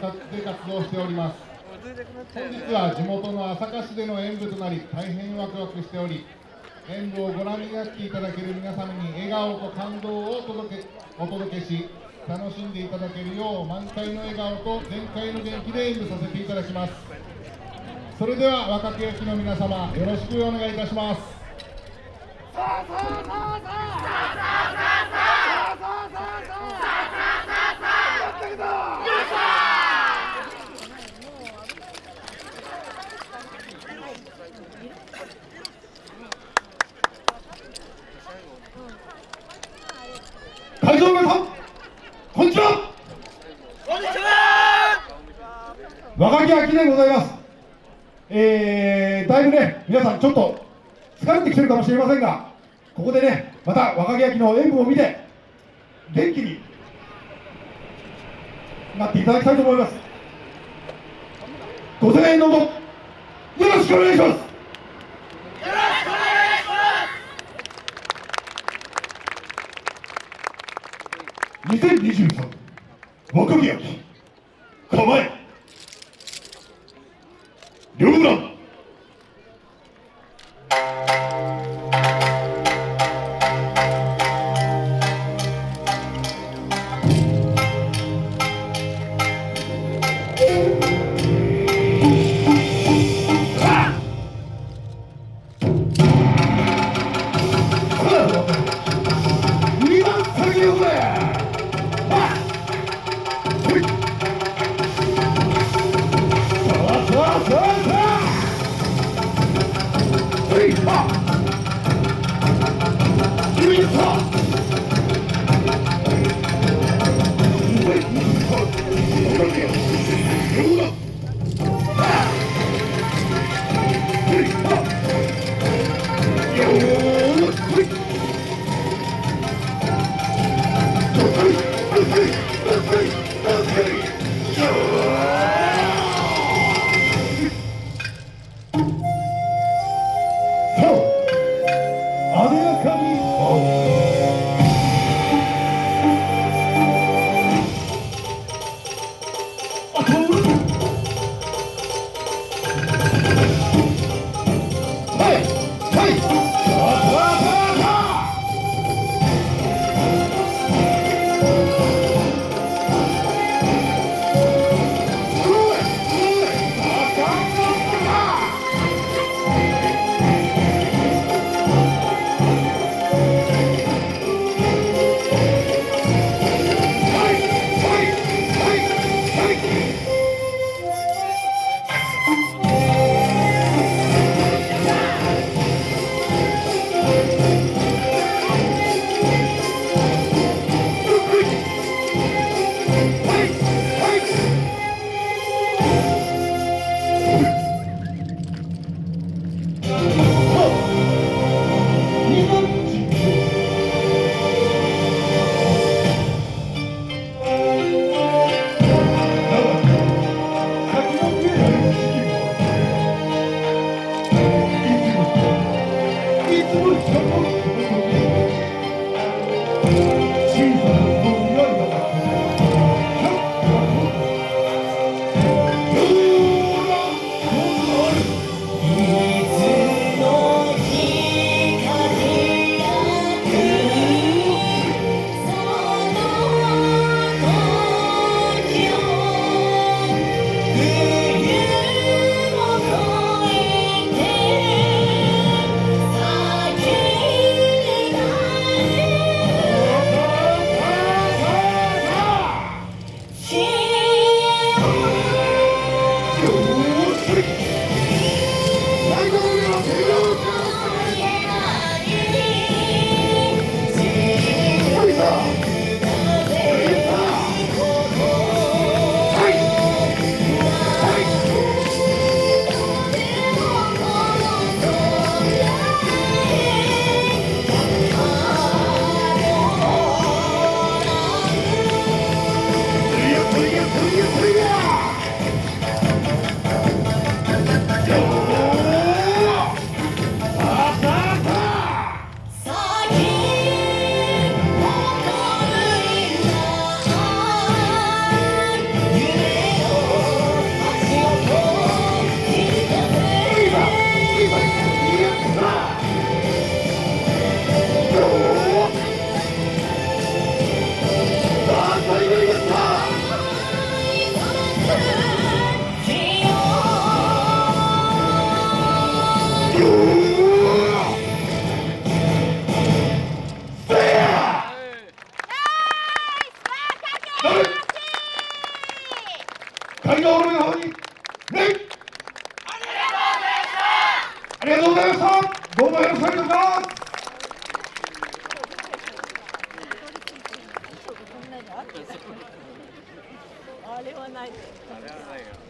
で活動しております。本日は地元の朝霞市での演舞となり大変ワクワクしており演舞をご覧になっていただける皆様に笑顔と感動をお届けお届けし楽しんでいただけるよう満開の笑顔と全開の元気で演舞させていただきます。それでは若手焼きの皆様よろしくお願いいたします会場の皆さんこんにちはこんにちは若木秋でございます。えー、だいぶね皆さんちょっと疲れてきてるかもしれませんがここでねまた若木秋の演舞を見て元気になっていただきたいと思います。ご声援のどよろしくお願いします。よろしくお願いし2023若木秋構え。 누구나 pop. Música の皆様に礼ありがとうございましたどうもよろしくお願い。しますあれはない。あれはない。よ。